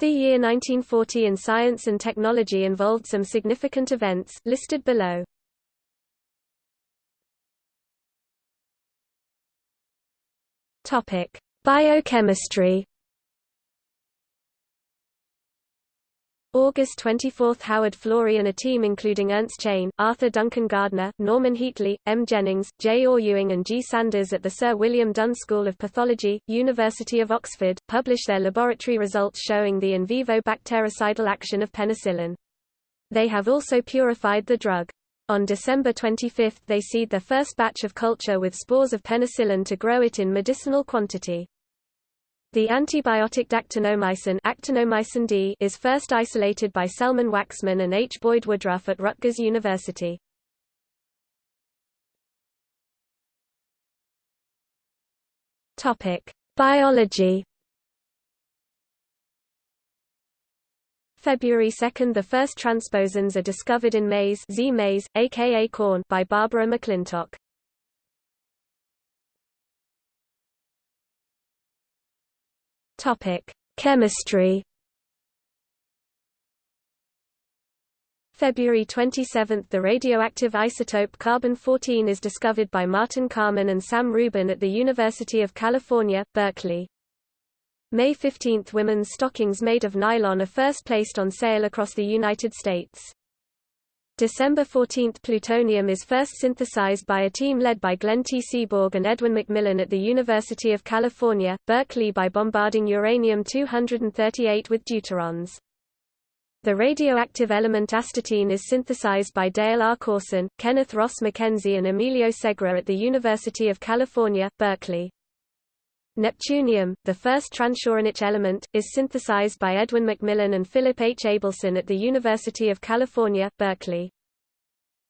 The year 1940 in science and technology involved some significant events, listed below. Topic: Biochemistry. August 24 – Howard Florey and a team including Ernst Chain, Arthur Duncan Gardner, Norman Heatley, M. Jennings, J. Orr Ewing and G. Sanders at the Sir William Dunn School of Pathology, University of Oxford, publish their laboratory results showing the in vivo bactericidal action of penicillin. They have also purified the drug. On December 25 they seed their first batch of culture with spores of penicillin to grow it in medicinal quantity. The antibiotic dactinomycin, actinomycin D is first isolated by Selman Waksman and H. Boyd Woodruff at Rutgers University. Topic: Biology. February 2 – The first transposons are discovered in maize, Zea mays aka corn by Barbara McClintock. Topic: Chemistry. February 27 – The radioactive isotope carbon-14 is discovered by Martin Kamen and Sam Ruben at the University of California, Berkeley. May 15 – Women's stockings made of nylon are first placed on sale across the United States. December 14 – Plutonium is first synthesized by a team led by Glenn T. Seaborg and Edwin McMillan at the University of California, Berkeley by bombarding uranium-238 with deuterons. The radioactive element astatine is synthesized by Dale R. Corson, Kenneth Ross Mackenzie and Emilio Segre at the University of California, Berkeley. Neptunium, the first transuranic element, is synthesized by Edwin McMillan and Philip H. Abelson at the University of California, Berkeley.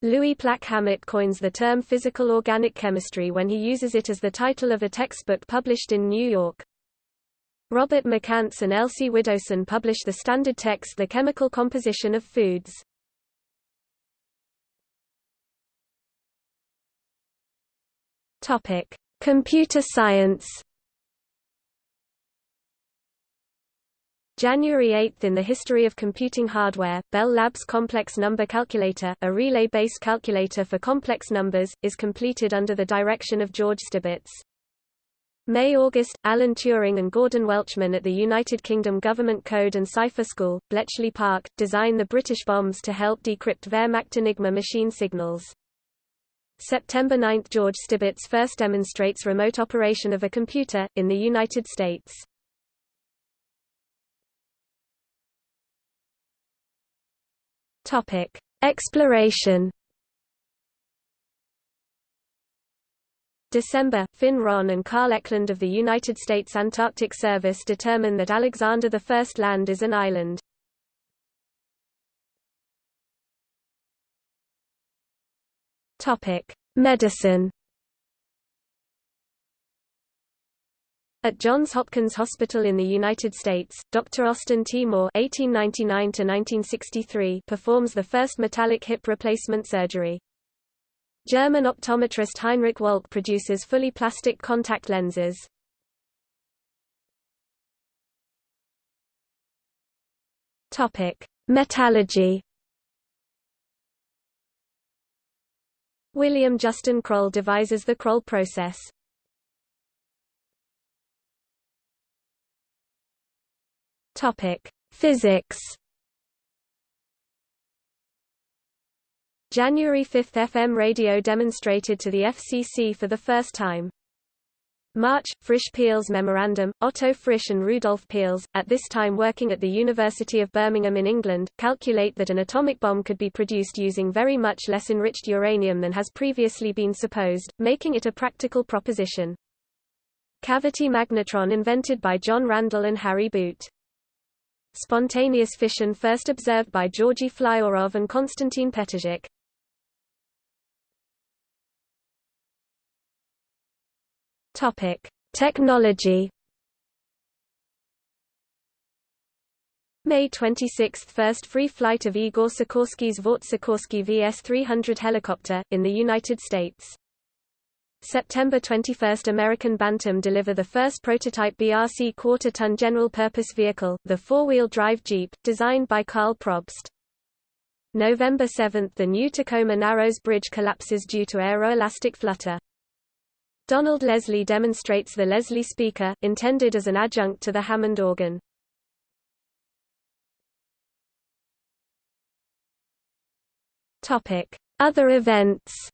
Louis Plack-Hammett coins the term physical organic chemistry when he uses it as the title of a textbook published in New York. Robert McCance and Elsie Widdowson publish the standard text The Chemical Composition of Foods. Computer science January 8 In the history of computing hardware, Bell Labs Complex Number Calculator, a relay-based calculator for complex numbers, is completed under the direction of George Stibitz. May-August, Alan Turing and Gordon Welchman at the United Kingdom Government Code and Cipher School, Bletchley Park, design the British bombes to help decrypt Wehrmacht Enigma machine signals. September 9 – George Stibitz first demonstrates remote operation of a computer, in the United States. Topic: Exploration. December, Finn Ronne and Carl Eklund of the United States Antarctic Service determine that Alexander I Land is an island. Topic: Medicine. At Johns Hopkins Hospital in the United States, Dr. Austin T. Moore (1899–1963) performs the first metallic hip replacement surgery. German optometrist Heinrich Wöhlk produces fully plastic contact lenses. Topic: Metallurgy. William Justin Kroll devises the Kroll process. Topic: Physics. January 5 FM radio demonstrated to the FCC for the first time. March, Frisch Peierls Memorandum, Otto Frisch and Rudolf Peierls, at this time working at the University of Birmingham in England, calculate that an atomic bomb could be produced using very much less enriched uranium than has previously been supposed, making it a practical proposition. Cavity magnetron invented by John Randall and Harry Boot. Spontaneous fission first observed by Georgy Flyorov and Konstantin Petrzhak. Topic: Technology. May 26 – First free flight of Igor Sikorsky's Vought Sikorsky VS-300 helicopter, in the United States. September 21 – American Bantam deliver the first prototype BRC quarter-ton general-purpose vehicle, the four-wheel drive Jeep, designed by Carl Probst. November 7 – The new Tacoma Narrows Bridge collapses due to aeroelastic flutter. Donald Leslie demonstrates the Leslie speaker, intended as an adjunct to the Hammond organ. Other events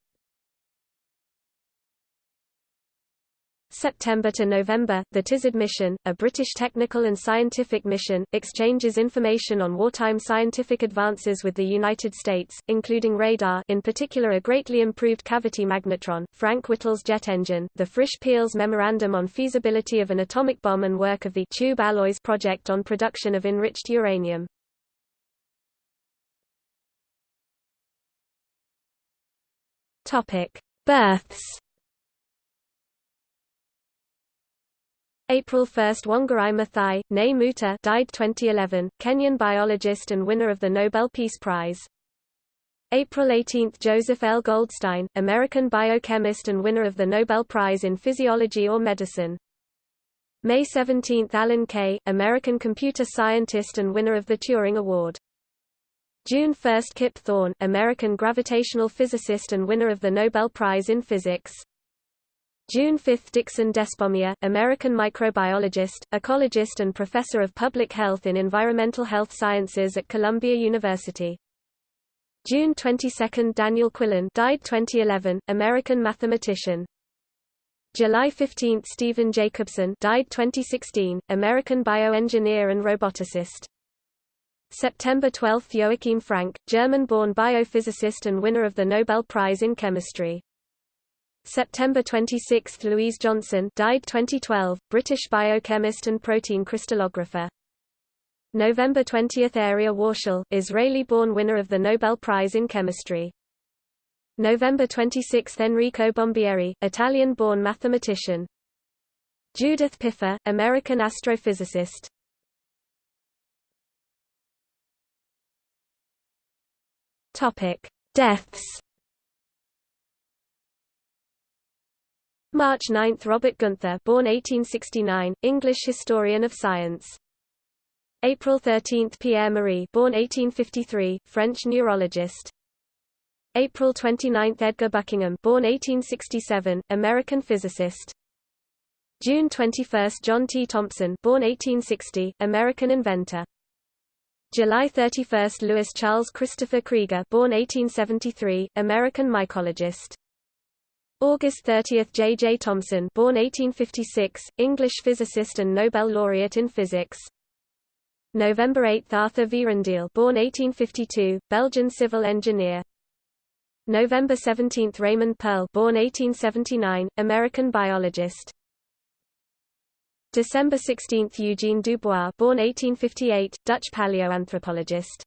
September to November, the Tizard mission, a British technical and scientific mission, exchanges information on wartime scientific advances with the United States, including radar in particular a greatly improved cavity magnetron, Frank Whittle's jet engine, the Frisch-Peierls Memorandum on Feasibility of an Atomic Bomb and work of the Tube Alloys project on production of enriched uranium. Births April 1 Wangari Maathai, née Muta died 2011, Kenyan biologist and winner of the Nobel Peace Prize. April 18 Joseph L. Goldstein, American biochemist and winner of the Nobel Prize in Physiology or Medicine. May 17 Alan Kay, American computer scientist and winner of the Turing Award. June 1 Kip Thorne, American gravitational physicist and winner of the Nobel Prize in Physics. June 5 Dixon Despommier, American microbiologist, ecologist and professor of public health in environmental health sciences at Columbia University. June 22 Daniel Quillen died 2011, American mathematician. July 15 Stephen Jacobsen died 2016, American bioengineer and roboticist. September 12 Joachim Frank, German-born biophysicist and winner of the Nobel Prize in Chemistry. September 26 – Louise Johnson died 2012, British biochemist and protein crystallographer. November 20 – Arieh Warshel, Israeli-born winner of the Nobel Prize in Chemistry. November 26 – Enrico Bombieri, Italian-born mathematician. Judith Pipher, American astrophysicist. Topic: Deaths. March 9 – Robert Gunther born 1869, English historian of science. April 13 – Pierre Marie born 1853, French neurologist. April 29 – Edgar Buckingham born 1867, American physicist. June 21 – John T. Thompson born 1860, American inventor. July 31 – Louis Charles Christopher Krieger born 1873, American mycologist. August 30 – J. J. Thomson born 1856, English physicist and Nobel laureate in physics. November 8 – Arthur Vierendeel born 1852, Belgian civil engineer. November 17 – Raymond Pearl born 1879, American biologist. December 16 – Eugene Dubois born 1858, Dutch paleoanthropologist.